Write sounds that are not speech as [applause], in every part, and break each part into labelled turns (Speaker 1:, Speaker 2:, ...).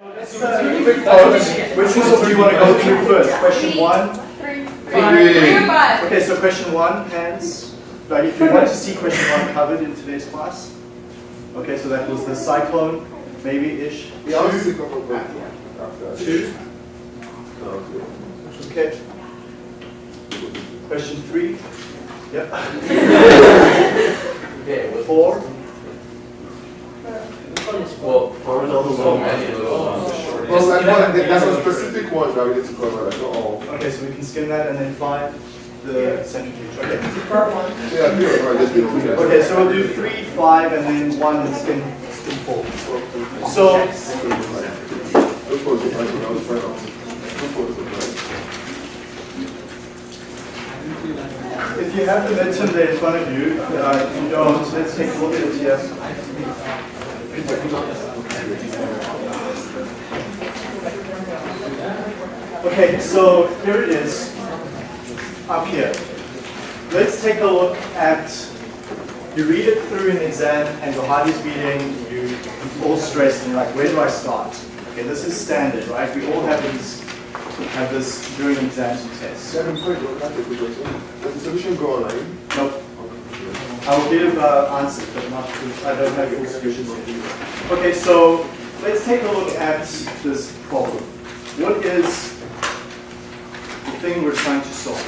Speaker 1: Let's, uh, which one do you want to go through first? Question one?
Speaker 2: Three,
Speaker 3: Three.
Speaker 2: Three five?
Speaker 1: Okay, so question one, hands. Right, if you want to see question one covered in today's class. Okay, so that was the cyclone, maybe-ish.
Speaker 3: We also come up with.
Speaker 1: Two.
Speaker 3: Okay.
Speaker 1: Okay. Question three. Yep.
Speaker 4: Okay, [laughs] well,
Speaker 1: Four.
Speaker 4: Well, so many little ones.
Speaker 3: Well, that one, that's a specific one that we need to cover, like, not all.
Speaker 1: Okay, so we can skim that and then five, the centrifuge. Okay.
Speaker 3: Yeah, three or five, just.
Speaker 1: Okay, so we'll do three, five, and then one and skim, skim four. So,
Speaker 3: Those ones, I think I was trying to. Those ones, right?
Speaker 1: if you have the midterm there in front of you, uh, if you don't, let's take a look at it here. Okay, so here it is, up here. Let's take a look at, you read it through an exam and your heart is beating, you, you're all stressed and you're like, where do I start? Okay, this is standard, right? We all have these, have this during exams and tests.
Speaker 3: Seven point, what? Does the solution go online?
Speaker 1: Nope. I'll give uh, answers, but not, I don't have full solutions here. Okay, so let's take a look at this problem. What is the thing we're trying to solve?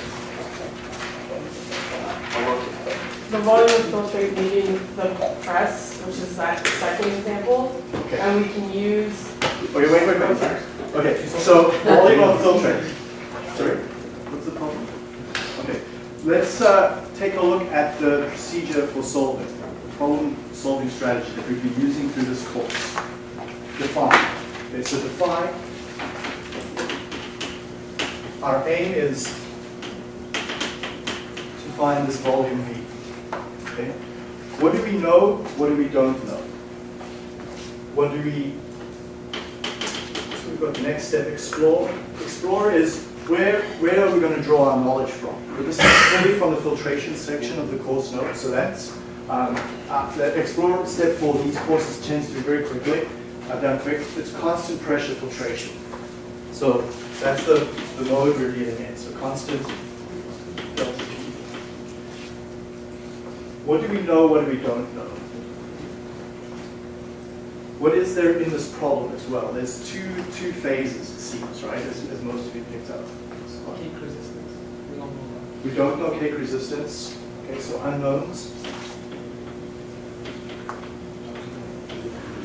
Speaker 2: The volume of filtrate meeting the press, which is that second example,
Speaker 1: Okay,
Speaker 2: and we can use,
Speaker 1: okay, wait, wait, wait. Okay, so volume of filtrate. Sorry, what's the problem? Okay, let's uh, take a look at the procedure for solving, the problem-solving strategy that we've been using through this course. Define. Okay, so define. Our aim is to find this volume V. Okay? What do we know? What do we don't know? What do we so we've got the next step, explore. Explore is where, where are we going to draw our knowledge from? So this is fully from the filtration section of the course notes, so that's, um, uh, the explore step for these courses tends to be very quickly. I've done quick, it's constant pressure filtration. So that's the, the mode we're dealing in, so constant. What do we know, what do we don't know? What is there in this problem as well? There's two, two phases, it seems, right, as, as most of you picked up.
Speaker 5: Cake resistance. We don't know that.
Speaker 1: We don't know cake resistance, okay, so unknowns.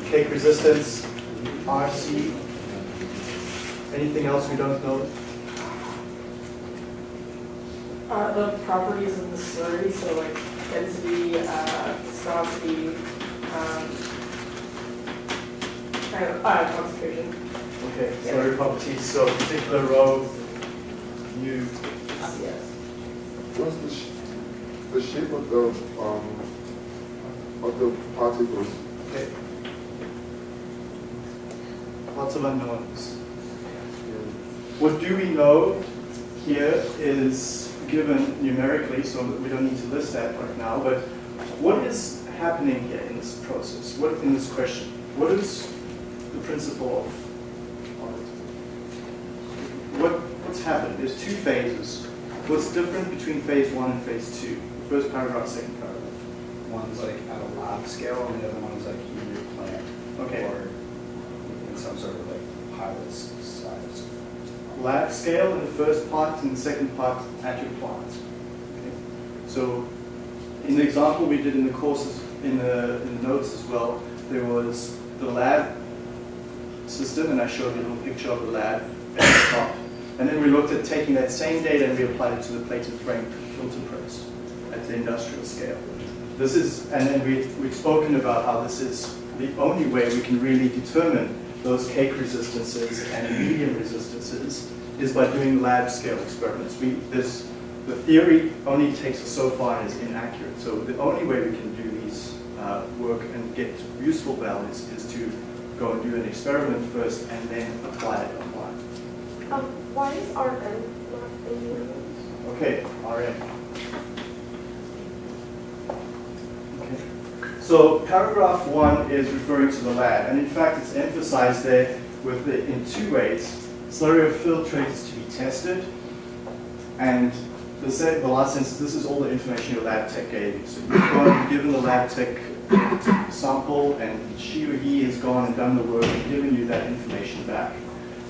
Speaker 1: Cake resistance, RC. Anything else we don't know?
Speaker 2: uh, the properties of the slurry, so like density, uh, viscosity, um, kind of, uh, concentration.
Speaker 1: Okay, slurry properties, so particular rho, you,
Speaker 2: Yes.
Speaker 3: What's the, sh- the shape of the, um, of the particles?
Speaker 1: okay. Lots of unknowns. What do we know here is given numerically, so that we don't need to list that right now, but what is happening here in this process? What, in this question? What is the principle of, it? What, what's happened? There's two phases. What's different between phase one and phase two? First paragraph, second paragraph.
Speaker 6: One's like at a lab scale, and the other one's like in your plant.
Speaker 1: Okay.
Speaker 6: Or in some sort of like pilot size.
Speaker 1: lab scale in the first part and the second part at your plant. Okay. So in the example we did in the courses, in the, in the notes as well, there was the lab system, and I showed you a little picture of the lab at the top. And then we looked at taking that same data and we applied it to the plated frame filter press at the industrial scale. This is, and then we, we've spoken about how this is the only way we can really determine those cake resistances and medium resistances is by doing lab scale experiments. We, this, the theory only takes us so far and is inaccurate. So the only way we can do these uh, work and get useful values is to go and do an experiment first and then apply it online.
Speaker 7: Um, why is RM not in unions?
Speaker 1: Okay, RM. Okay. So paragraph one is referring to the lab, and in fact it's emphasized there with the, in two ways. Slurry of filtrate is to be tested, and the, se- the last instance, this is all the information your lab tech gave you. So you've gone, given the lab tech sample, and she or he has gone and done the work and given you that information back.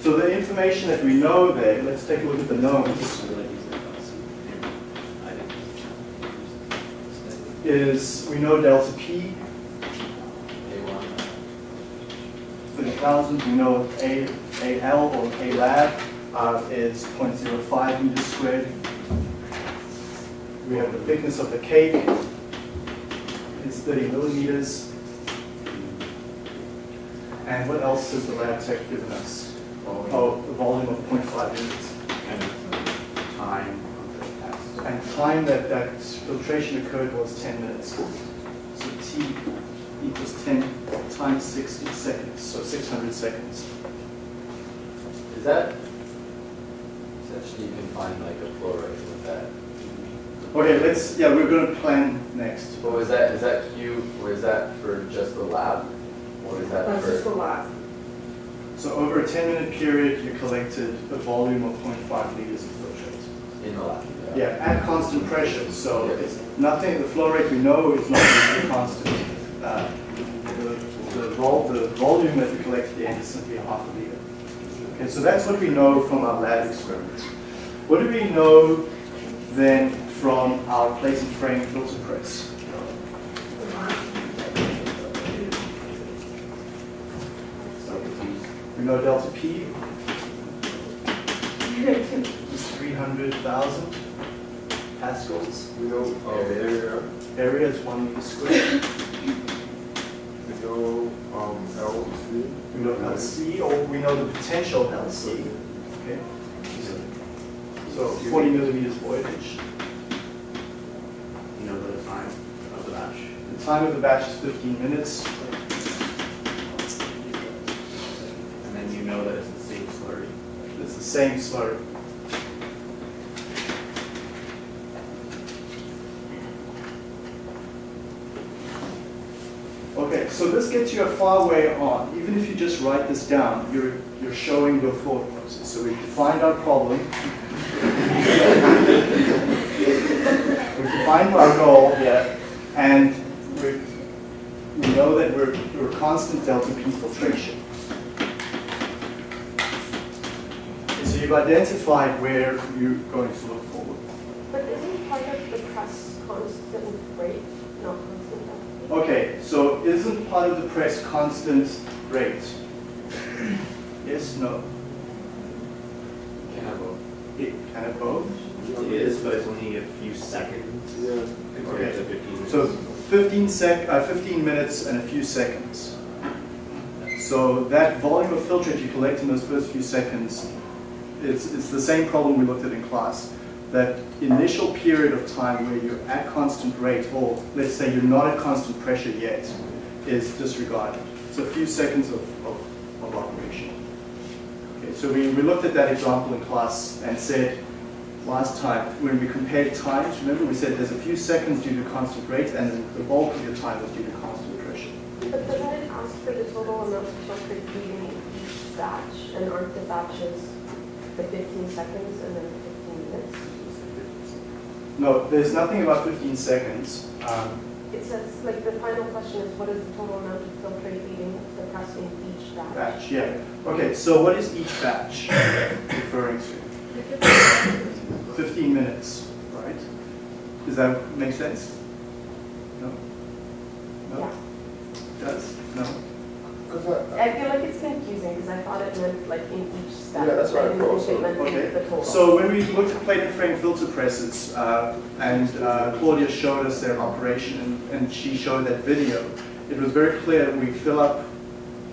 Speaker 1: So the information that we know there, let's take a look at the knowns, is we know delta P, 30,000, we know A, AL or A lab uh, is 0.05 meters squared. We have the thickness of the cake, it's 30 millimeters. And what else has the lab tech given us? Oh, the volume of 0.5 liters.
Speaker 6: And time of the test.
Speaker 1: And time that that filtration occurred was 10 minutes. So T equals 10 times 60 seconds, so 600 seconds.
Speaker 4: Is that essentially you can find like a flow rate with that?
Speaker 1: Okay, let's, yeah, we're going to plan next.
Speaker 4: But was that, is that Q, or is that for just the lab? Or is that
Speaker 2: That's just the
Speaker 4: for?
Speaker 2: last.
Speaker 1: So over a 10 minute period, you collected a volume of 0.5 liters of filtrate.
Speaker 4: In the lab?
Speaker 1: Yeah, at constant pressure, so it's nothing, the flow rate we know is not going to be constant. Uh, The the vol, the volume that we collect at the end is simply a half a liter. Okay, so that's what we know from our lab experiment. What do we know then from our plate and frame filter press? We know delta P is 300,000 pascals.
Speaker 3: We know, um, area,
Speaker 1: Area is one meter squared.
Speaker 3: we know, um, LC.
Speaker 1: We know LC, or we know the potential LC. Okay. So 40 millimeters voidage.
Speaker 6: You know the time of the batch.
Speaker 1: The time of the batch is 15 minutes.
Speaker 6: And then you know that it's the same slurry.
Speaker 1: It's the same slurry. Okay, so this gets you a far way on. Even if you just write this down, you're, you're showing your thought process. So we defined our problem. [laughs] we defined our goal here, and we, we know that we're, we're constant delta P filtration. So you've identified where you're going to look forward.
Speaker 7: But isn't part of the press constant rate, not constant depth?
Speaker 1: Okay, so isn't part of the press constant rate? Yes, no?
Speaker 4: Can I vote?
Speaker 1: It can it both?
Speaker 6: It is, but it's only a few seconds
Speaker 3: Yeah.
Speaker 6: compared to 15 minutes.
Speaker 1: So 15 sec, uh, 15 minutes and a few seconds. So that volume of filtrate you collect in those first few seconds, it's, it's the same problem we looked at in class. That initial period of time where you're at constant rate, or let's say you're not at constant pressure yet, is disregarded. It's a few seconds of, of, of operation. Okay, so we, we looked at that example in class and said, last time, when we compared times, remember we said there's a few seconds due to constant rate and the bulk of your time was due to constant pressure.
Speaker 7: But doesn't it ask for the total amount of filtrate feeding in each batch? And aren't the batches the 15 seconds and then 15 minutes?
Speaker 1: No, there's nothing about 15 seconds. Um,
Speaker 7: It says, like, the final question is, what is the total amount of filtrate feeding the press in each batch?
Speaker 1: batch, yeah. Okay, so what is each batch referring to? 15 minutes, right? Does that make sense? No? No?
Speaker 7: Yeah.
Speaker 1: Does? No?
Speaker 3: Cause I,
Speaker 7: I feel like it's confusing because I thought it meant like in each step.
Speaker 3: Yeah, that's right. I
Speaker 7: didn't
Speaker 3: thought
Speaker 7: think it meant
Speaker 1: Okay. So when we looked at plate and frame filter presses, uh, and uh, Claudia showed us their operation, and, and she showed that video, it was very clear we fill up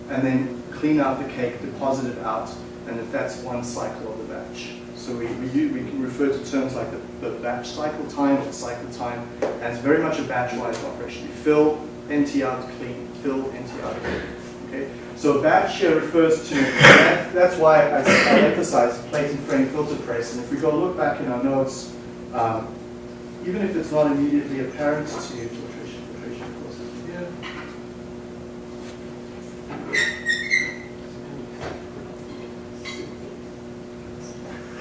Speaker 1: and then clean out the cake, deposit it out, and that that's one cycle of the batch. So we, we, we can refer to terms like the, the batch cycle time or cycle time, and it's very much a batch-wise operation. You fill, empty out, clean, fill, empty out, clean. So batch here refers to, that, that's why I, I emphasize plate and frame filter press. And if we go look back in our notes, um, even if it's not immediately apparent to you, filtration, filtration, of course, is here.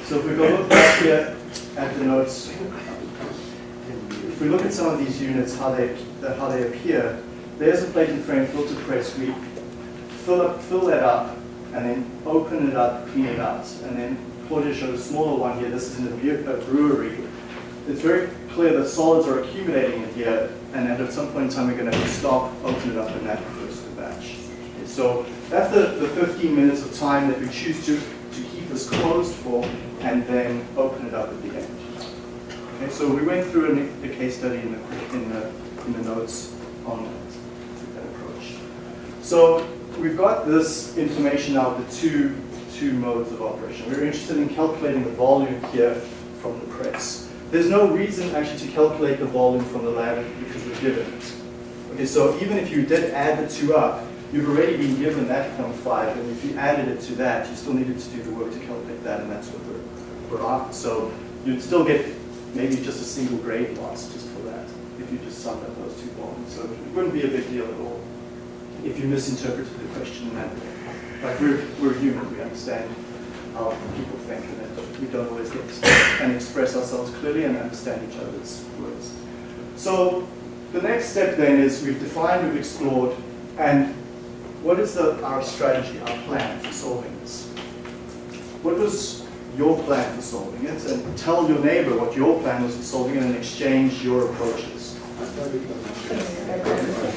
Speaker 1: So if we go look back here at the notes, if we look at some of these units, how they, how they appear, there's a plate and frame filter press. We fill, up, fill that up and then open it up, clean it out. And then Claudia showed a smaller one here. This is in a uh, brewery. It's very clear that solids are accumulating in here, and at some point in time, we're going to have to stop, open it up, and that goes to the batch. So that's the, the 15 minutes of time that we choose to, to keep this closed for, and then open it up at the end. Okay, so we went through a case study in the, in the, in the notes on that, that approach. So we've got this information now the two, two modes of operation. We're interested in calculating the volume here from the press. There's no reason actually to calculate the volume from the lab because we're given it. Okay, so even if you did add the two up, you've already been given that five, and if you added it to that, you still needed to do the work to calculate that, and that's what we're, we're after. So you'd still get maybe just a single grade loss just for that, if you just summed up those two volumes. So it wouldn't be a big deal at all if you misinterpreted the question in that way. Like we're, we're human, we understand how people think, and we don't always get to and express ourselves clearly and understand each other's words. So the next step then is we've defined, we've explored, and what is the, our strategy, our plan for solving this? What was your plan for solving it? And tell your neighbor what your plan was for solving it and exchange your approaches.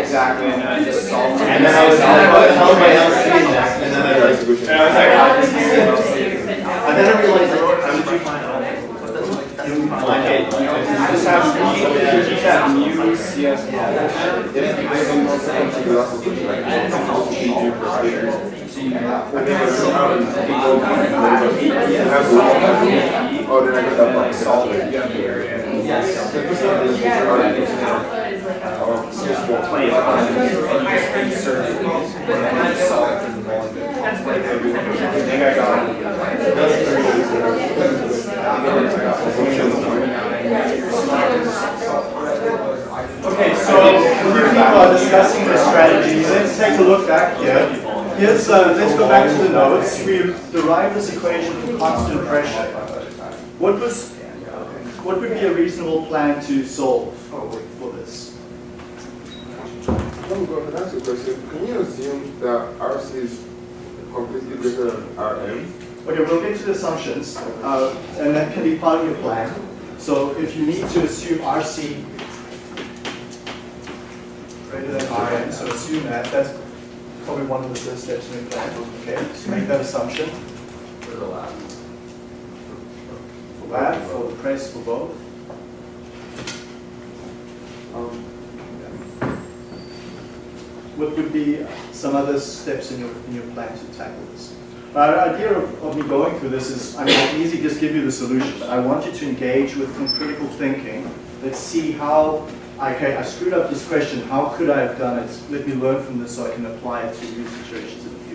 Speaker 6: Exactly, and I just solved.
Speaker 4: And then I was oh, how am I seeing this? And then I was like, and I was like, how is this? And then I realized, how did you find out? Like, hey, you know, you just have, you just have mu CS
Speaker 3: Oh, then I got that box.
Speaker 6: Solve it, you have the area. Play it on and you insert it, and then just solve it for the volume. I think I got it.
Speaker 1: Okay, so we keep uh, discussing the strategies. Let's take a look back here. Here's, uh, let's go back to the notes. We derived this equation for constant pressure. What was, what would be a reasonable plan to solve for this?
Speaker 3: Let me go ahead and ask a question. Can you assume that RC is completely greater than RM?
Speaker 1: Okay, we'll get to the assumptions, uh, and that can be part of your plan. So if you need to assume RC greater than Rm, so assume that, that's probably one of the first steps in your plan. Okay, so make that assumption.
Speaker 4: Lab.
Speaker 1: For the press, for both.
Speaker 3: Um,
Speaker 1: What would be some other steps in your, in your plan to tackle this? My idea of, of me going through this is, I mean, I can easily just give you the solution, I want you to engage with some critical thinking. Let's see how, okay, I screwed up this question, how could I have done it? Let me learn from this so I can apply it to new situations in the future.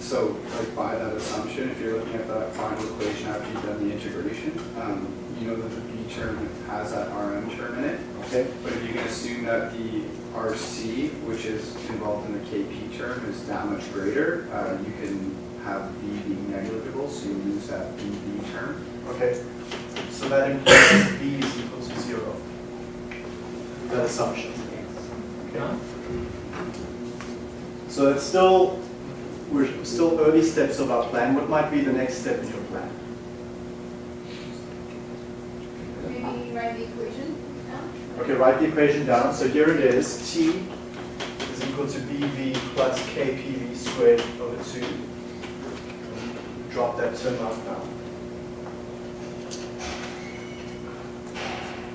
Speaker 6: So, like by that assumption, if you're looking at that final equation after you've done the integration, um, you know that the B term has that RM term in it.
Speaker 1: Okay?
Speaker 6: But if you can assume that the RC, which is involved in the KP term, is that much greater, uh, you can have B being negligible, so you lose that BB term.
Speaker 1: Okay, so that implies B is equal to zero. That assumption. Okay. So it's still, we're still early steps of our plan. What might be the next step in your plan?
Speaker 8: Maybe write the equation down?
Speaker 1: Okay, write the equation down. So here it is. T is equal to BV plus KPV squared over 2. Drop that term out now.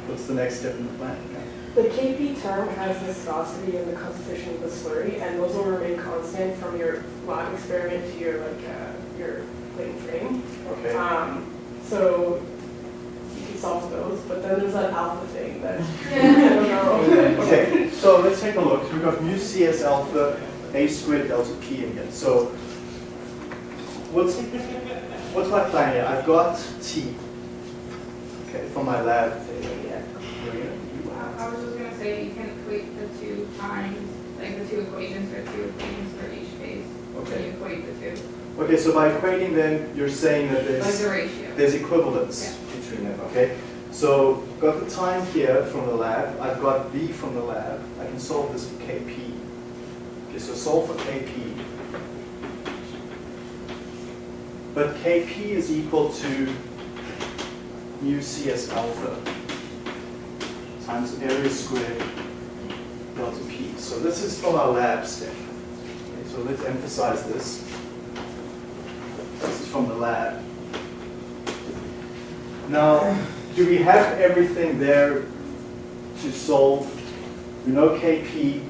Speaker 1: What's the next step in the plan?
Speaker 2: The KP term has viscosity and the concentration of the slurry, and those will remain constant from your lab experiment to your like uh, your plate frame.
Speaker 1: Okay.
Speaker 2: Um, so you can solve those, but then there's that alpha thing that [laughs] [laughs] I don't know.
Speaker 1: Okay, so let's take a look. We've got mu CS alpha a squared delta p in here. So what's what's my plan here? I've got t. Okay, from my lab data.
Speaker 8: I was just gonna say, you can equate the two times, like the two equations, or two equations for each phase.
Speaker 1: Okay.
Speaker 8: You equate the two,
Speaker 1: Okay, so by equating them, you're saying that
Speaker 8: like
Speaker 1: there's
Speaker 8: the ratio.
Speaker 1: there's equivalence between them, okay? So got the time here from the lab, I've got V from the lab, I can solve this for Kp. Okay, so solve for Kp. But Kp is equal to mu Cs alpha times area squared delta P. So this is from our lab step. Okay, so let's emphasize this. This is from the lab. Now, do we have everything there to solve? We know Kp,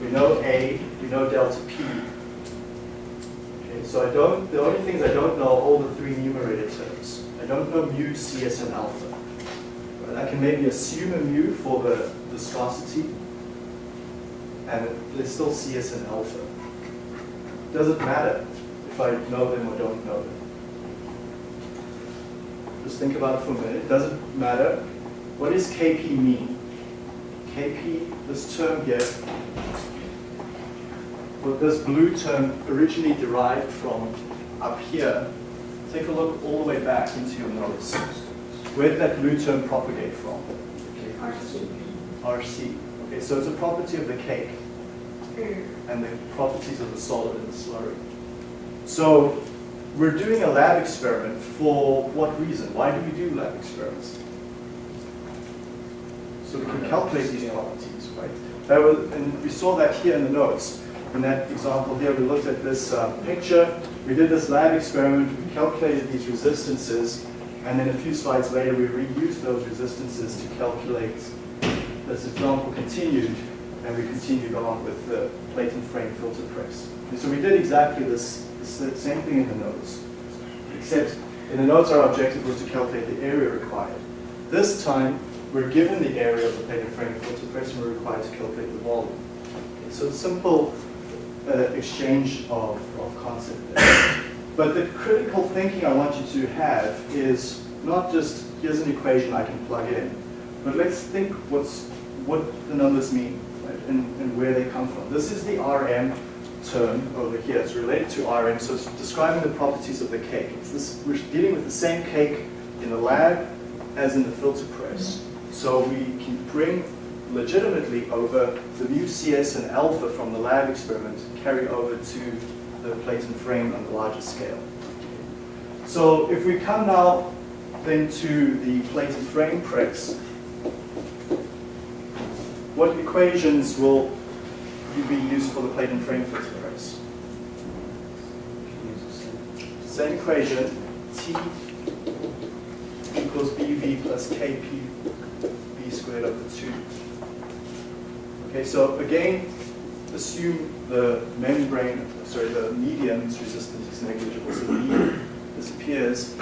Speaker 1: we know A, we know delta P. Okay, so I don't, the only things I don't know are all the three numerator terms. I don't know mu, Cs, and alpha. I can maybe assume a mu for the viscosity, and there's still Cs an alpha. Does it matter if I know them or don't know them? Just think about it for a minute. It doesn't matter. What does Kp mean? Kp, this term here, well, this blue term originally derived from up here. Take a look all the way back into your notes. Where did that blue term propagate from? RC. Okay, so it's a property of the cake and the properties of the solid and the slurry. So we're doing a lab experiment for what reason? Why do we do lab experiments? So we can calculate these properties, right? That was, and we saw that here in the notes. In that example here, we looked at this uh, picture. We did this lab experiment. We calculated these resistances. And then a few slides later, we reused those resistances to calculate. This example continued, and we continued on with the plate and frame filter press. And so we did exactly this, this same thing in the notes, except in the notes our objective was to calculate the area required. This time, we're given the area of the plate and frame filter press, and we're required to calculate the volume. Okay, so it's simple uh, exchange of, of concept there. But the critical thinking I want you to have is not just here's an equation I can plug in, but let's think what's what the numbers mean right, and, and where they come from. This is the RM term over here. It's related to RM, so it's describing the properties of the cake. This, we're dealing with the same cake in the lab as in the filter press. So we can bring legitimately over the mu CS and alpha from the lab experiment carry over to the plate and frame on the larger scale. So if we come now then to the plate and frame press, what equations will you be used for the plate and frame filter press? Same equation, T equals BV plus KP B squared over 2. Okay, so again, assume the membrane, sorry, the medium's resistance is negligible, so the medium disappears.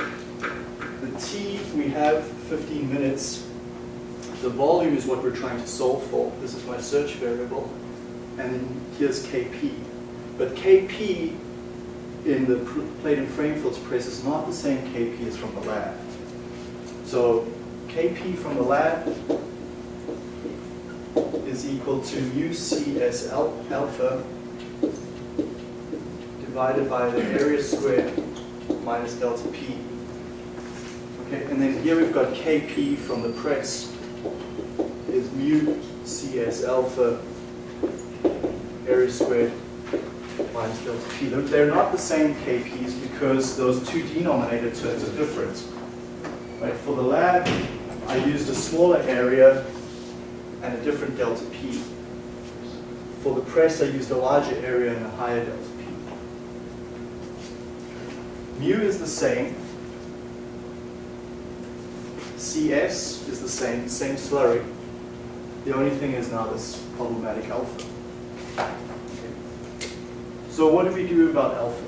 Speaker 1: The T, we have 15 minutes. The volume is what we're trying to solve for. This is my search variable. And then here's Kp. But Kp in the plate and frame filter press is not the same Kp as from the lab. So Kp from the lab is equal to mu Cs al- alpha divided by the area squared minus delta P. Okay, and then here we've got Kp from the press is mu Cs alpha area squared minus delta P. They're- They're not the same Kps because those two denominator terms are different. Right, for the lab, I used a smaller area and a different delta P. For the press, I used a larger area and a higher delta P. Mu is the same. CS is the same, same slurry. The only thing is now this problematic alpha. So what do we do about alpha?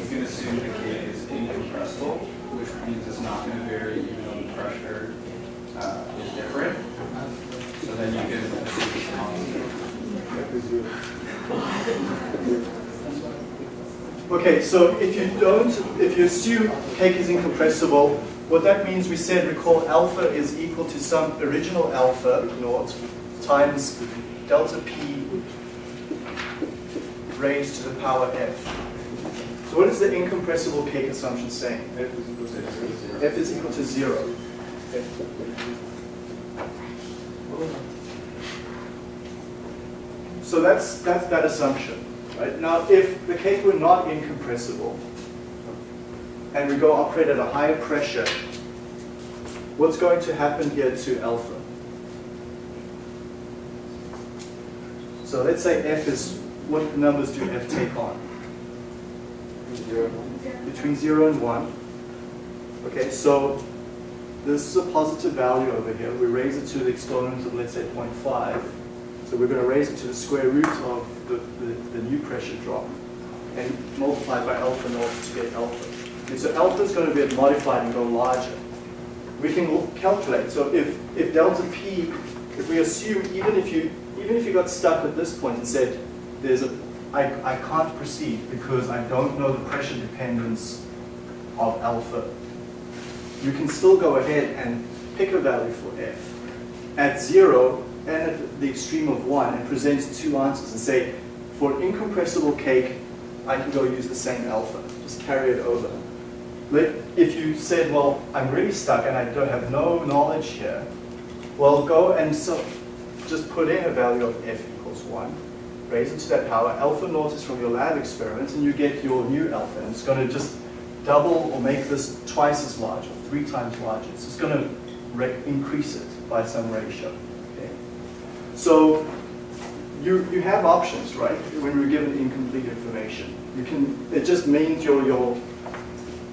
Speaker 6: You can assume the cake is incompressible, which means it's not going to vary even though the pressure uh, is different. So then you can assume it's constant.
Speaker 3: F is zero.
Speaker 1: Okay, so if you don't, if you assume cake is incompressible, what that means, we said, recall alpha is equal to some original alpha naught times delta p raised to the power f. So what is the incompressible cake assumption saying?
Speaker 3: F is equal to zero.
Speaker 1: So that's, that's that assumption. Right? Now, if the cake were not incompressible, and we go operate at a higher pressure, what's going to happen here to alpha? So let's say F is, what numbers do F take on?
Speaker 3: Zero.
Speaker 1: Between 0 and 1. Okay, so this is a positive value over here. We raise it to the exponent of, let's say, 0.5. So we're going to raise it to the square root of the, the, the new pressure drop and multiply by alpha naught to get alpha. Okay, so alpha is going to get modified and go larger. We can calculate. So if, if delta P, if we assume even if you even if you got stuck at this point and said there's a I, I can't proceed because I don't know the pressure dependence of alpha, you can still go ahead and pick a value for f at zero and at the extreme of one and present two answers and say, for incompressible cake, I can go use the same alpha, just carry it over. But if you said, well, I'm really stuck and I don't have no knowledge here, well, go and so just put in a value of f equals one, raise it to that power. Alpha naught is from your lab experiment, and you get your new alpha. And it's going to just double or make this twice as large or three times larger. So it's going to increase it by some ratio. Okay? So you, you have options, right, when you're given incomplete information. You can, it just means your, your,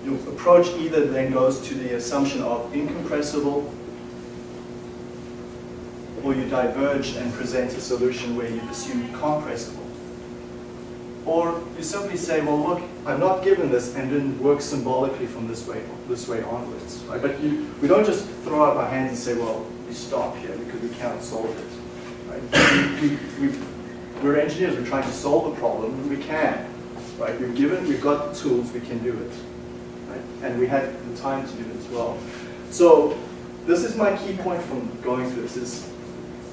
Speaker 1: your approach either then goes to the assumption of incompressible or you diverge and present a solution where you assume compressible. Or you simply say, well, look, I'm not given this, and then work symbolically from this way, this way onwards. Right? But you, we don't just throw up our hands and say, well, we stop here because we cannot solve it. We, we, we, we're engineers, we're trying to solve a problem, and we can. Right? We're given, we've got the tools, we can do it. Right? And we had the time to do it as well. So this is my key point from going through this is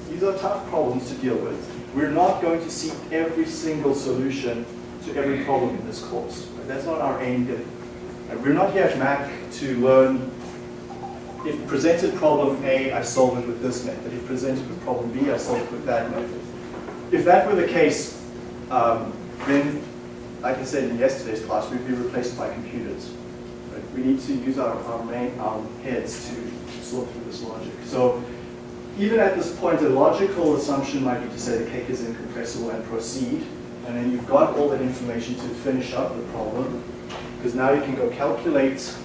Speaker 1: these are tough problems to deal with. We're not going to see every single solution to every problem in this course. Right? That's not our aim. We're not here at MAC to learn if presented problem A, I solve it with this method. If presented with problem B, I solve it with that method. If that were the case, um, then, like I said in yesterday's class, we'd be replaced by computers. Right? We need to use our, our, main, our heads to sort through this logic. So even at this point, a logical assumption might be to say the cake is incompressible and proceed. And then you've got all that information to finish up the problem. Because now you can go calculate,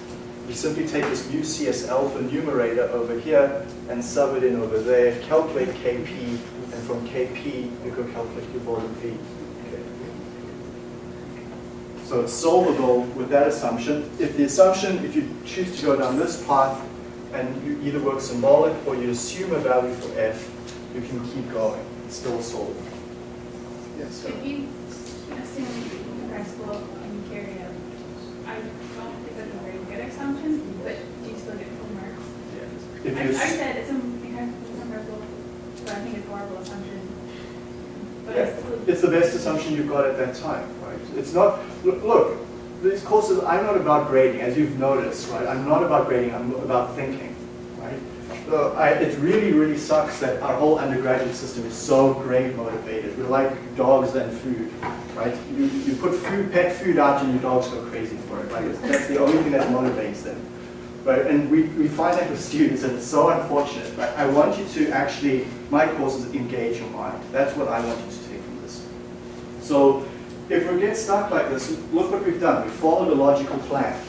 Speaker 1: you simply take this new CS alpha numerator over here and sub it in over there, calculate KP, and from KP, you can calculate your volume V. Okay. So it's solvable with that assumption. If the assumption, if you choose to go down this path, and you either work symbolic or you assume a value for f, you can keep going. It's still solvable. Yes, sir.
Speaker 8: If you assume compressible and carry out, I don't think that's a very good assumption, but do you still get full marks?
Speaker 1: If
Speaker 8: I, I said it's incompressible, but I think it's a horrible assumption. But
Speaker 1: Yeah. it's the best assumption you've got at that time, right? It's not, look, look, these courses, I'm not about grading, as you've noticed, right? I'm not about grading, I'm about thinking, right? So I, it really, really sucks that our whole undergraduate system is so grade motivated. We're like dogs and food, right? You, you put food, pet food out and your dogs go crazy for it, right? That's the only thing that motivates them. Right, and we, we find that with students, and it's so unfortunate. Right? I want you to actually, my courses engage your mind. That's what I want you to take from this. So if we get stuck like this, look what we've done. We followed a logical plan.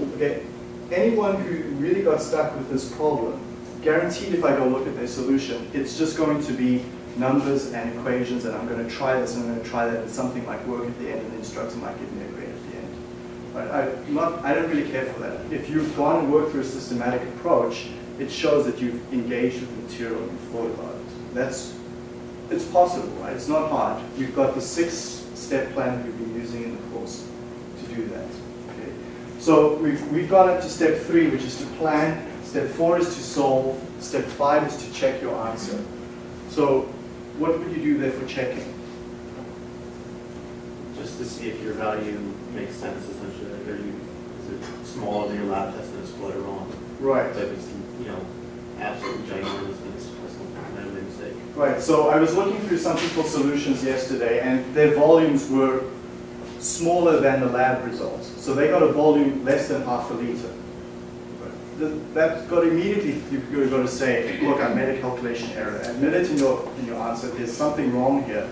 Speaker 1: Okay, anyone who really got stuck with this problem, guaranteed if I go look at their solution, it's just going to be numbers and equations, and I'm going to try this and I'm going to try that, and something might work at the end, and the instructor might give me a grade at the end. But I'm not, I don't really care for that. If you've gone and worked through a systematic approach, it shows that you've engaged with the material and thought about it. That's, it's possible, right? It's not hard. You've got the six-step plan that we've been using in the course to do that. Okay? So we've, we've got up to step three, which is to plan. Step four is to solve. Step five is to check your answer. So what would you do there for checking?
Speaker 4: Just to see if your value makes sense essentially, like are you, is it smaller than your lab test and it's it wrong?
Speaker 1: Right.
Speaker 4: So if it's, you know, absolutely ginormous, then it's, a mistake.
Speaker 1: Right, so I was looking through some people's solutions yesterday, and their volumes were smaller than the lab results. So they got a volume less than half a liter. That's got immediately, you've got to say, look, I made a calculation error. Admit it in your, in your answer, there's something wrong here.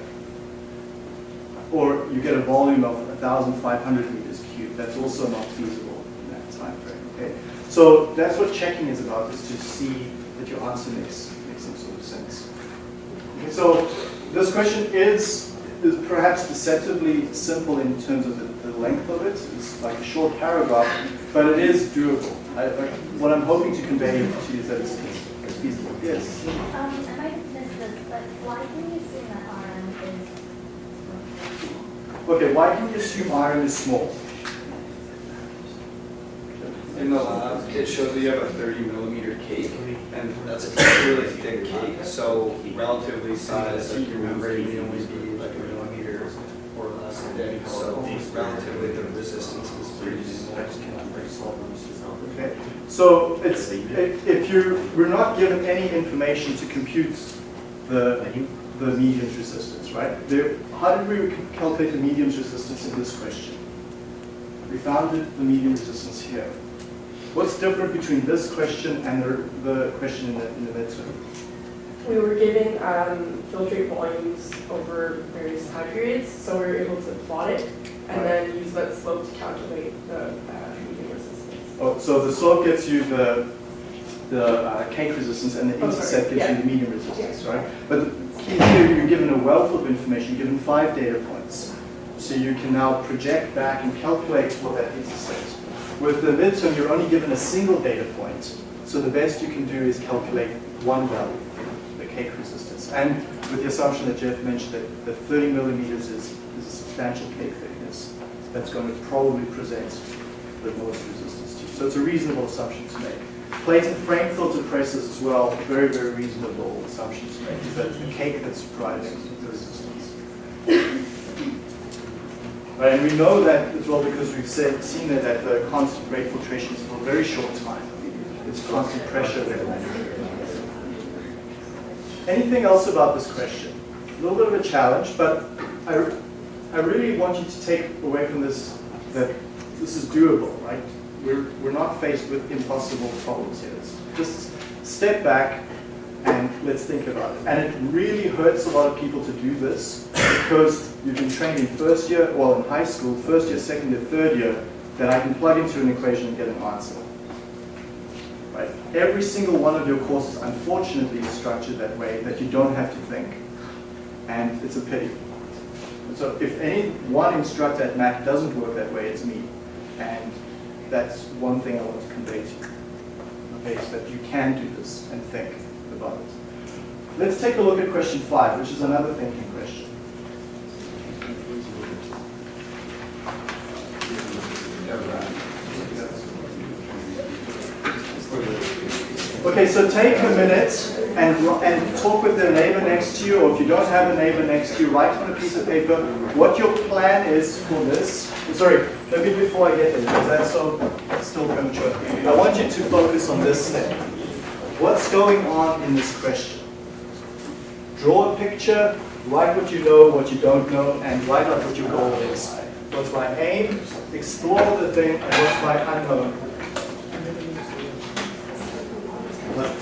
Speaker 1: Or you get a volume of 1,500 meters cubed. That's also not feasible in that time frame. Okay? So that's what checking is about, is to see that your answer makes, makes some sort of sense. Okay, so this question is, is perhaps deceptively simple in terms of the, the length of it. It's like a short paragraph, but it is doable. I, I, what I'm hoping to convey to you is that it's, it's feasible. Yes.
Speaker 9: Um, I might have missed this, but why can you assume that RM is? small?
Speaker 1: Okay, why can you assume iron is small?
Speaker 6: In the lab, it shows that you have a thirty millimeter cake, and that's a really thick cake, so relatively sized, like your membrane may only be like a millimeter thick, so relatively the resistance is pretty.
Speaker 1: Okay, so it's, if you, we're not given any information to compute the, the medium's resistance, right? There, how did we calculate the medium's resistance in this question? We found the medium resistance here. What's different between this question and the, the question in the, in the midterm?
Speaker 2: We were given um, filtrate volumes over various time periods, so we were able to plot it and then use that slope to calculate the uh, medium resistance.
Speaker 1: Oh, so the slope gets you the, the uh, cake resistance and the
Speaker 2: Oh, sorry,
Speaker 1: intercept gives you the medium resistance, right? But the key here, you're given a wealth of information, you're given five data points. So you can now project back and calculate what that intercept. With the midterm, you're only given a single data point. So the best you can do is calculate one value, cake resistance. And with the assumption that Jeff mentioned that, that 30 millimeters is, is a substantial cake thickness, that's going to probably present the most resistance to you. So it's a reasonable assumption to make. Plate and frame filter presses as well, very, very reasonable assumption to make, is that it's the cake that's driving the resistance. Right, and we know that as well because we've said, seen it at the constant rate filtration is for a very short time. It's constant pressure there. Anything else about this question? A little bit of a challenge, but I, I really want you to take away from this that this is doable, right? We're, we're not faced with impossible problems here. Just step back and let's think about it. And it really hurts a lot of people to do this because you've been trained in first year, well in high school, first year, second year, third year, that I can plug into an equation and get an answer. Right? Every single one of your courses, unfortunately, is structured that way, that you don't have to think. And it's a pity. So if any one instructor at Mac doesn't work that way, it's me. And that's one thing I want to convey to you. Okay, so that you can do this and think about it. Let's take a look at question five, which is another thinking question. Okay, so take a minute and, and talk with the neighbor next to you, or if you don't have a neighbor next to you, write on a piece of paper what your plan is for this. Sorry, maybe before I get there, because that's so still premature. I want you to focus on this step. What's going on in this question? Draw a picture, write what you know, what you don't know, and write out what your goal is. What's my aim? Explore the thing, and what's my unknown?
Speaker 4: Let's get that.
Speaker 9: Yeah.
Speaker 2: So I didn't know this. I didn't really.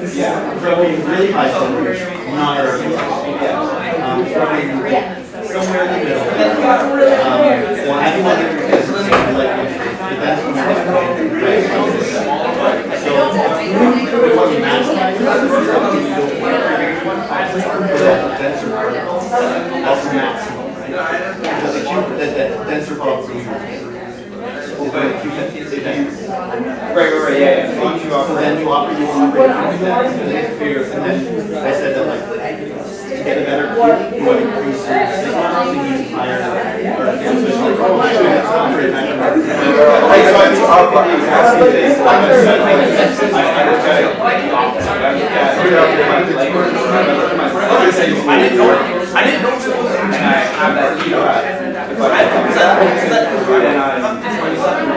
Speaker 4: going to be everything. Yeah, from being really high temperatures, not everything. Um, from being somewhere in the middle. Um, well, having one that is like, depends on the right? So, we want to maximize the denser particles, that's the maximum, right? Because the cube, the, the denser But you,
Speaker 6: Right, right, yeah, yeah. So you offer-
Speaker 4: then you offer you rate, and then figure, and then I said that like, to get a better cube, you would increase your signal, so you use higher, or, oh, shoot, that's not.
Speaker 6: I'm gonna say, like, I, like. I like, I didn't know, I this I that I, that, that, I, I'm oh, what I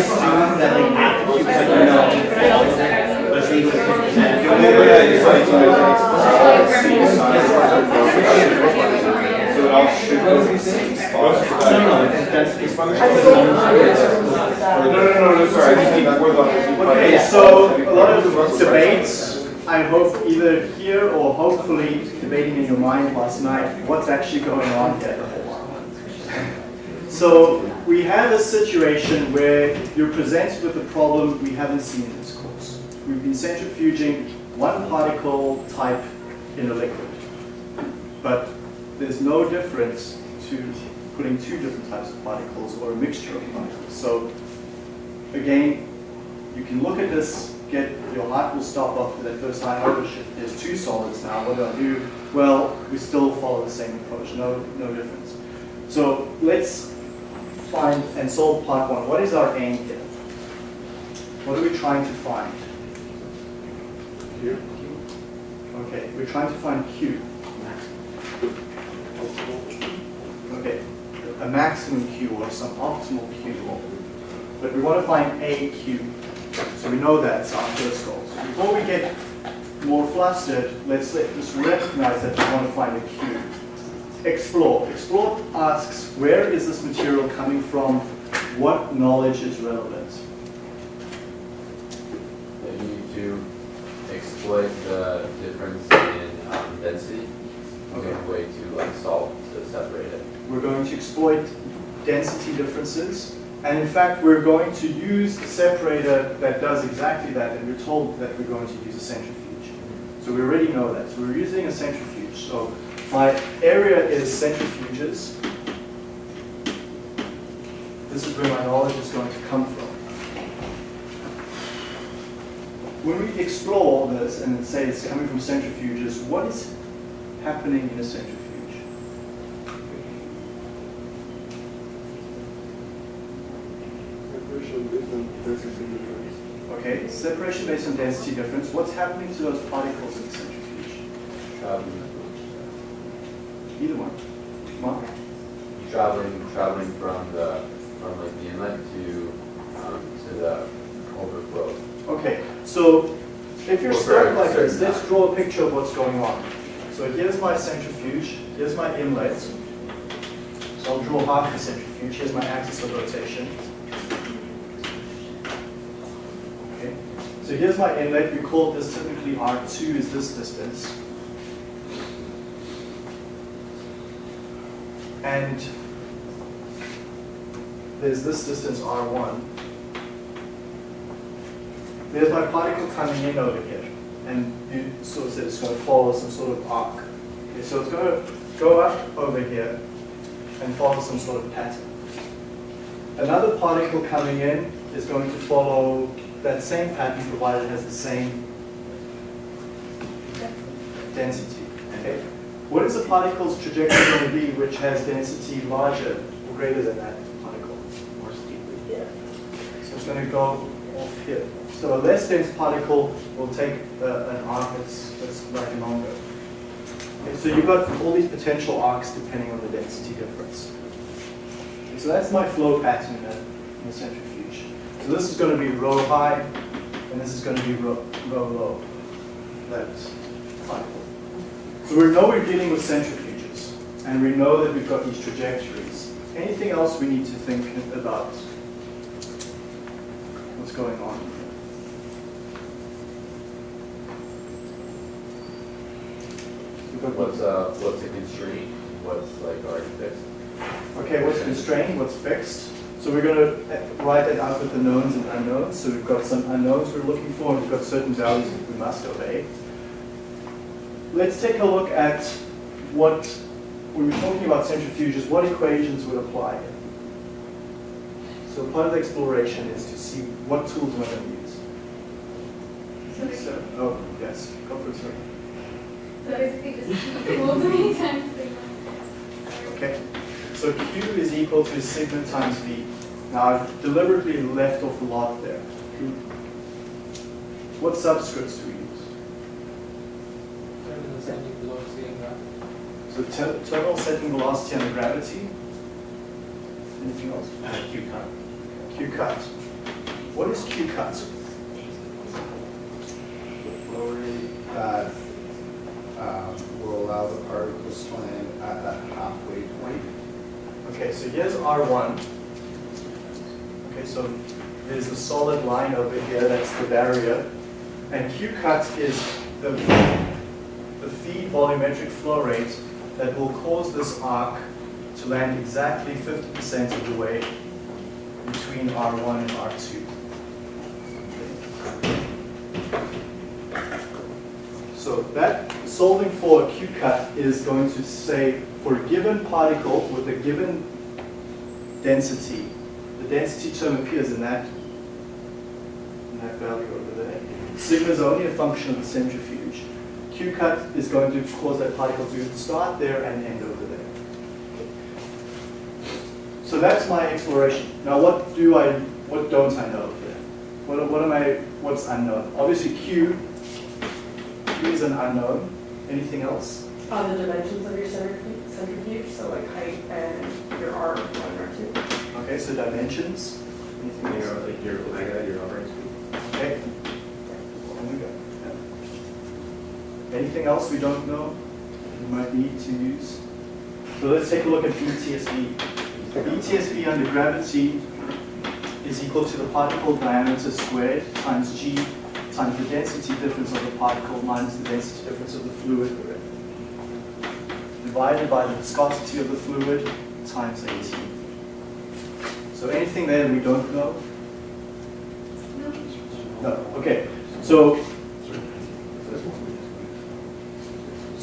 Speaker 6: so I was the same. I said, the double, there's some double, I saw it in my head, which is one, it's the same thing, you're just looking at it, and do it. But that, you
Speaker 4: know.
Speaker 6: So should go to the.
Speaker 4: No, no, no, that's,
Speaker 6: No, sorry.
Speaker 1: Okay, so a lot of debates, I hope either here or hopefully debating in your mind last night, what's actually going on here. So we have a situation where you're presented with a problem we haven't seen in this course. We've been centrifuging one particle type in a liquid. But there's no difference to putting two different types of particles or a mixture of particles. So again, you can look at this, get your heart will stop after that first high ownership. There's two solids now. What do I do? Well, we still follow the same approach. No, no difference. So let's find and solve part one. What is our aim here? What are we trying to find?
Speaker 3: Here.
Speaker 1: Okay, we're trying to find Q. Okay, a maximum Q or some optimal Q. But we want to find a Q. So we know that's our first goal. So before we get more flustered, let's let, just recognize that we want to find a Q. Explore. Explore asks, where is this material coming from? What knowledge is relevant?
Speaker 10: you need to exploit the difference in um, density. There a way to like solve to separate it?
Speaker 1: We're going to exploit density differences. And in fact, we're going to use a separator that does exactly that, and we're told that we're going to use a centrifuge. So we already know that. So we're using a centrifuge. So my area is centrifuges. This is where my knowledge is going to come from. When we explore this and say it's coming from centrifuges, what is happening in a centrifuge?
Speaker 3: Separation based on density difference.
Speaker 1: Okay, separation based on density difference. What's happening to those particles in the centrifuge?
Speaker 10: Traveling,
Speaker 1: Either one. Mark?
Speaker 10: traveling, traveling from the from like the inlet to um, to the overflow.
Speaker 1: Okay, so if you're stuck like this, let's draw a picture of what's going on. So here's my centrifuge, here's my inlet. So I'll draw half the centrifuge, here's my axis of rotation. Okay, so here's my inlet, we call this typically R2 is this distance. And there's this distance R1. There's my particle coming in over here, and you sort of said it's going to follow some sort of arc. Okay, so it's going to go up over here and follow some sort of pattern. Another particle coming in is going to follow that same pattern provided it has the same density. Okay? What is the particle's trajectory going to be which has density larger or greater than that particle?
Speaker 5: More steeply.
Speaker 2: Yeah.
Speaker 1: So it's going to go off here. So a less dense particle will take uh, an arc that's, that's slightly longer. Okay, so you've got all these potential arcs depending on the density difference. Okay, so that's my flow pattern in the, in the centrifuge. So this is going to be rho high, and this is going to be rho, rho low. That particle. So we know we're dealing with centrifuges, and we know that we've got these trajectories. Anything else we need to think about what's going on here?
Speaker 10: What's, uh, what's a constraint, what's like already fixed?
Speaker 1: Okay, what's constrained, what's fixed? So we're going to write that out with the knowns and unknowns. So we've got some unknowns we're looking for, and we've got certain values that we must obey. Let's take a look at what, when we're talking about centrifuges, what equations would apply here. So part of the exploration is to see what tools we're going to use. So, oh, yes, go for it, sir.
Speaker 8: So basically just equals many times sigma.
Speaker 1: Okay, so Q is equal to sigma times V. Now I've deliberately left off a lot there. What subscripts do we use?
Speaker 5: Terminal settling velocity and gravity.
Speaker 1: So ter- terminal settling velocity and gravity. Anything else?
Speaker 4: Uh, Q cut.
Speaker 1: Q cut. What is Q cut?
Speaker 6: The flow rate that um, will allow the particles to land at that halfway point.
Speaker 1: Okay, so here's R1. Okay, so there's the solid line over here, that's the barrier. And Q cut is the, the feed volumetric flow rate that will cause this arc to land exactly 50% of the way between R1 and R2. So that solving for a Q cut is going to say for a given particle with a given density, the density term appears in that, in that value over there. Sigma is only a function of the centrifuge. Q cut is going to cause that particle to start there and end over there. So that's my exploration. Now what do I, what don't I know here? What, what am I, what's unknown? Obviously Q, Q is an unknown. Anything else?
Speaker 2: Uh, the dimensions of your centrifuge, centrifuge, so like height and your R one or two.
Speaker 1: Okay, so dimensions. Anything
Speaker 4: Your,
Speaker 1: else?
Speaker 4: like your omega, your operating speed.
Speaker 1: Okay. And we go. Yeah. Anything else we don't know we might need to use? So let's take a look at BTSV. BTSV under gravity is equal to the particle diameter squared times g times the density difference of the particle minus the density difference of the fluid. Divided by the viscosity of the fluid times 18. So anything there we don't know? No, okay. So,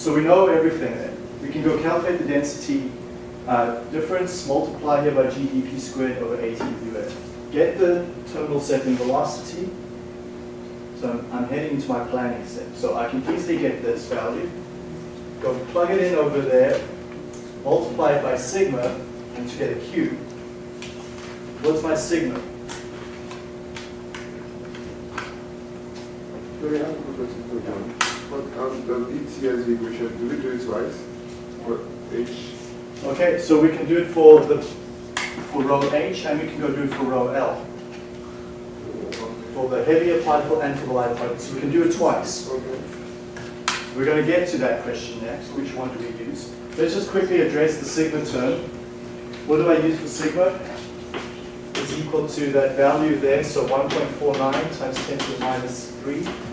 Speaker 1: So we know everything. We can go calculate the density uh, difference, multiply here by GDP squared over 18 Get the terminal second velocity. So I'm, I'm heading to my planning step. So I can easily get this value. Go plug it in over there, multiply it by sigma, and to get a Q. What's my sigma?
Speaker 3: 300 what else does do we do it twice? For H?
Speaker 1: Okay, so we can do it for the for rho H and we can go do it for rho L. For the heavier particle and for the lighter particle. So we can do it twice.
Speaker 3: Okay.
Speaker 1: We're going to get to that question next. Which one do we use? Let's just quickly address the sigma term. What do I use for sigma? It's equal to that value there, so 1.49 times 10 to the minus 3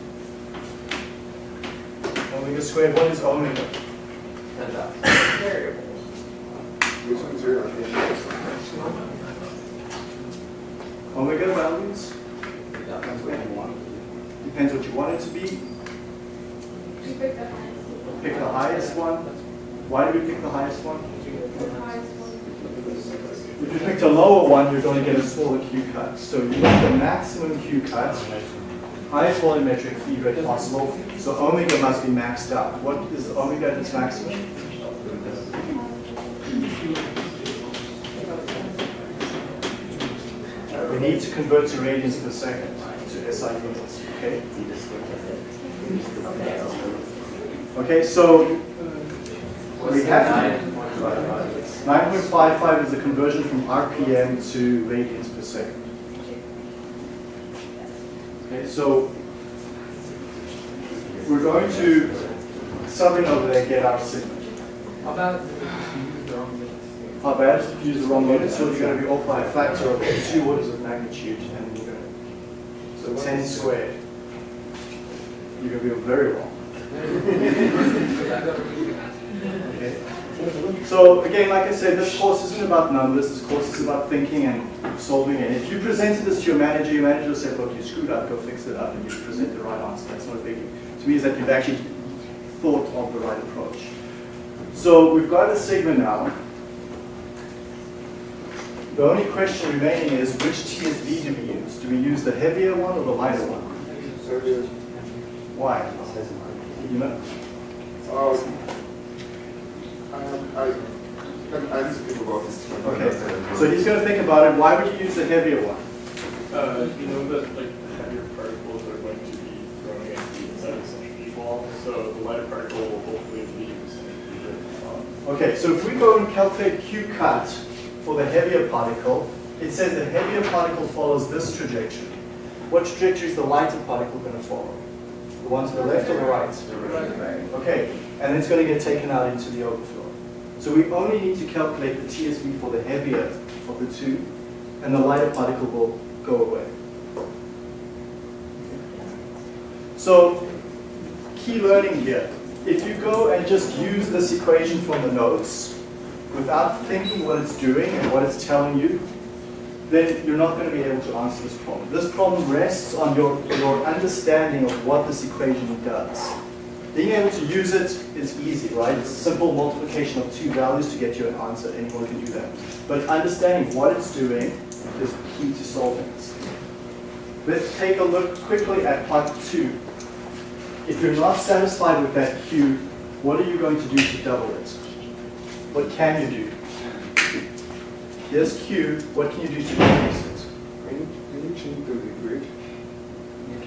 Speaker 1: Omega squared, what is omega?
Speaker 2: Variable.
Speaker 3: Which one's your at the end?
Speaker 1: Omega values? Depends what you want it to be.
Speaker 8: Pick the highest.
Speaker 1: Pick the highest one. Why do we pick the highest one?
Speaker 8: The highest one.
Speaker 1: If you picked a lower one, you're going to get a smaller Q cut. So you want the maximum Q cut, highest volumetric feed rate possible, so omega must be maxed out. What is omega at its maximum? We need to convert to radians per second to SI units, okay? Okay, so we have 9.55 is the conversion from RPM to radians per second. Okay, so we're going to in over there, get our sigma.
Speaker 5: How about
Speaker 1: How bad is you use the wrong unit? So you're going to be off by a factor of two orders of magnitude, and you're going to, so 10 squared. You're going to be very wrong. [laughs] Okay. So again, like I said, this course isn't about numbers. This course is about thinking and solving. And if you presented this to your manager, your manager will say, "Look, you screwed up. Go fix it up." And you present the right answer. That's not a biggie. To me, is that you've actually thought of the right approach. So we've got a sigma now. The only question remaining is which TSV do we use? Do we use the heavier one or the lighter one? Why? You know?
Speaker 3: Um, I, I, I need to think about this.
Speaker 1: Okay. So he's going to think about it. Why would you use the heavier one?
Speaker 11: Uh, you know that like heavier particles are going to be thrown against the inside of the centrifuge wall, so the lighter particle will hopefully leave the centrifuge.
Speaker 1: Okay, so if we go and calculate Q cut for the heavier particle, it says the heavier particle follows this trajectory. What trajectory is the lighter particle going to follow? The one to the left or the right? Okay, and it's going to get taken out into the overflow. So we only need to calculate the TSV for the heavier of the two, and the lighter particle will go away. So, key learning here. If you go and just use this equation from the notes, without thinking what it's doing and what it's telling you, then you're not going to be able to answer this problem. This problem rests on your, your understanding of what this equation does. Being able to use it is easy, right? It's simple multiplication of two values to get you an answer. Anyone can do that. But understanding what it's doing is key to solving this. Let's take a look quickly at part two. If you're not satisfied with that Q, what are you going to do to double it? What can you do? Here's Q, what can you do to increase it?
Speaker 3: Can you, can you change the liquid?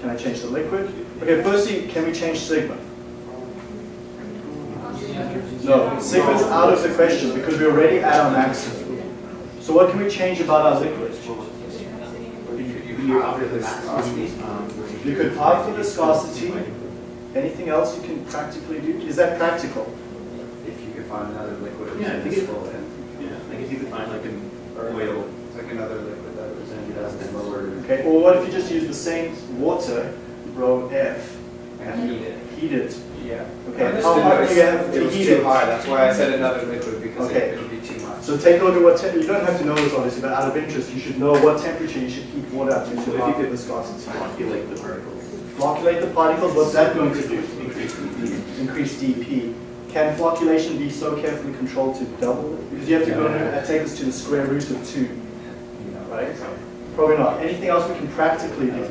Speaker 1: Can I change the liquid? Okay, firstly, can we change sigma? No, sigma is out of the question because we're already at our maximum. So what can we change about our liquid?
Speaker 4: You alter the viscosity.
Speaker 1: Could alter the viscosity. Anything else you can practically do? Is that practical?
Speaker 6: If you could find another liquid.
Speaker 4: Yeah, I think it-
Speaker 6: visible and-
Speaker 4: Yeah, like if you could find like an oil,
Speaker 6: Like another liquid that was in
Speaker 4: that's then lower.
Speaker 1: Okay, or what if you just use the same water, rho F,
Speaker 6: and heat it.
Speaker 1: Heat it?
Speaker 6: Yeah.
Speaker 1: Okay,
Speaker 6: I
Speaker 1: how
Speaker 6: didn't
Speaker 1: hot do you have
Speaker 6: It
Speaker 1: to
Speaker 6: was
Speaker 1: heat
Speaker 6: too
Speaker 1: it?
Speaker 6: high, that's why I said another liquid, because
Speaker 1: Okay.
Speaker 6: it would be too much.
Speaker 1: So take a look at what, tem- you don't have to know this obviously, but out of interest, you should know what temperature you should keep water at. to
Speaker 4: So if you
Speaker 1: half
Speaker 4: could
Speaker 1: viscosity.
Speaker 4: Flocculate the particles.
Speaker 1: Flocculate the particles, what's that going to do?
Speaker 4: Increase the
Speaker 1: Increase dP. Can flocculation be so carefully controlled to double it? Because you have to go and uh, take this to the square root of two, right? Probably not. Anything else we can practically do?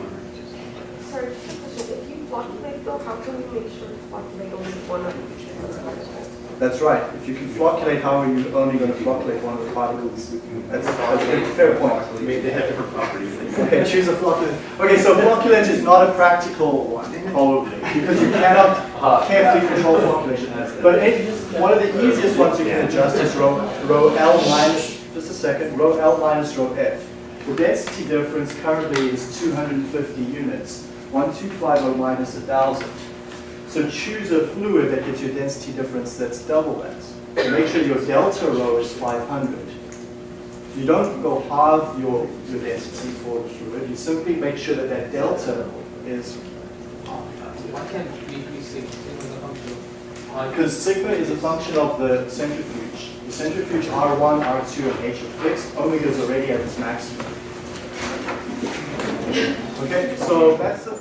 Speaker 7: Sorry, just a question. If you flocculate though, how can we make sure to flocculate only one of each particle?
Speaker 1: That's right. If you can flocculate, how are you only going to flocculate one of the particles? That's, that's a fair point.
Speaker 4: I mean, they have different properties. [laughs]
Speaker 1: Okay, choose a flocculant. Okay, so flocculant is not a practical one, probably, because you cannot [laughs] carefully control flocculation. But it, one of the easiest ones you can adjust is rho, rho L minus, just a second, rho L minus rho F. The density difference currently is 250 units, 1250 minus 1,000. So choose a fluid that gives you a density difference that's double that. So make sure your delta rho is 500. You don't go halve your, your density for the fluid, you simply make sure that that delta is,
Speaker 5: Why can't we increase sigma? Sigma is a function of
Speaker 1: because sigma is a function of the centrifuge. The centrifuge R1, R2, and H are fixed, omega is already at its maximum. Okay, so that's the